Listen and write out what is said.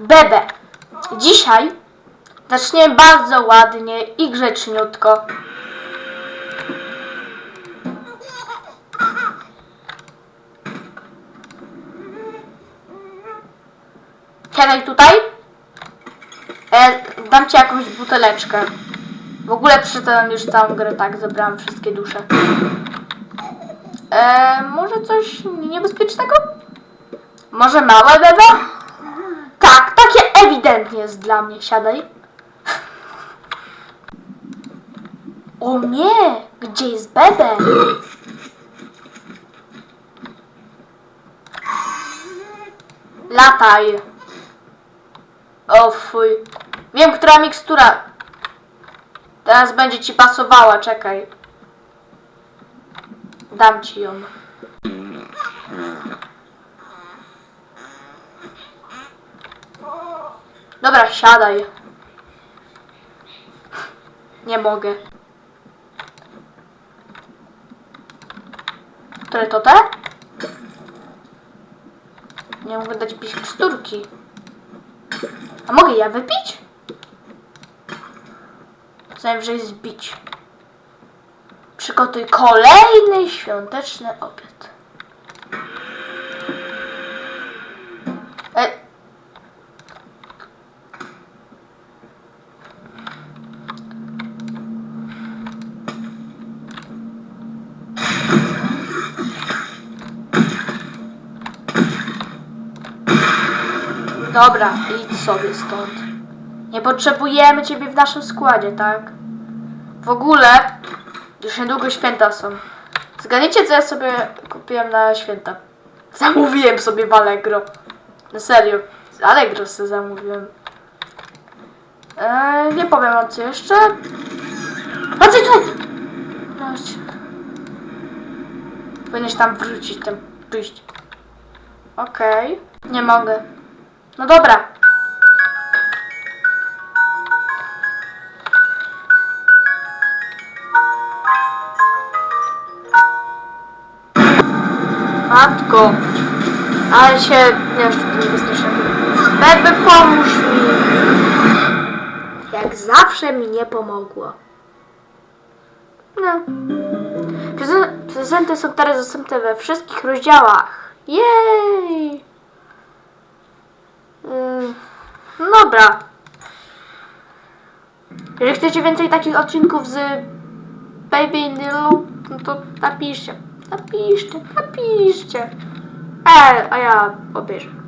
Bebe. Dzisiaj zaczniemy bardzo ładnie i grzeczniutko. Siadaj tutaj. E, dam ci jakąś buteleczkę. W ogóle przeczytałem już całą grę, tak, zebrałam wszystkie dusze. E, może coś niebezpiecznego? Może małe bebe? Tak, ewidentnie jest dla mnie. Siadaj. O nie! Gdzie jest bebe? Lataj. O fuj. Wiem, która mikstura. Teraz będzie ci pasowała, czekaj. Dam ci ją. Dobra, siadaj. Nie mogę. Które to te? Nie mogę dać pić miksturki. A mogę ja wypić? Najwyżej zbić. Przygotuj kolejny świąteczny obiad. E, Dobra, idź sobie stąd. Nie potrzebujemy ciebie w naszym składzie, tak? W ogóle, już niedługo święta są. Zgadnijcie, co ja sobie kupiłem na święta. Zamówiłem sobie w Allegro. Na serio. Z Allegro sobie zamówiłem. Eee, nie powiem wam co jeszcze. Wracaj tu! Chodź. Powinieneś tam wrócić, tam przyjść. Okej. Nie mogę. No dobra. Matko. Ale się... Nie, już tu wystraszyłem. Bebe, pomóż mi. Jak zawsze mi nie pomogło. No. Preze- Prezenty są teraz dostępne we wszystkich rozdziałach. Jej! Ym, No dobra. Jeżeli chcecie więcej takich odcinków z Baby in Yellow, no to napiszcie. Napiszcie, napiszcie. E, a ja obejrzę.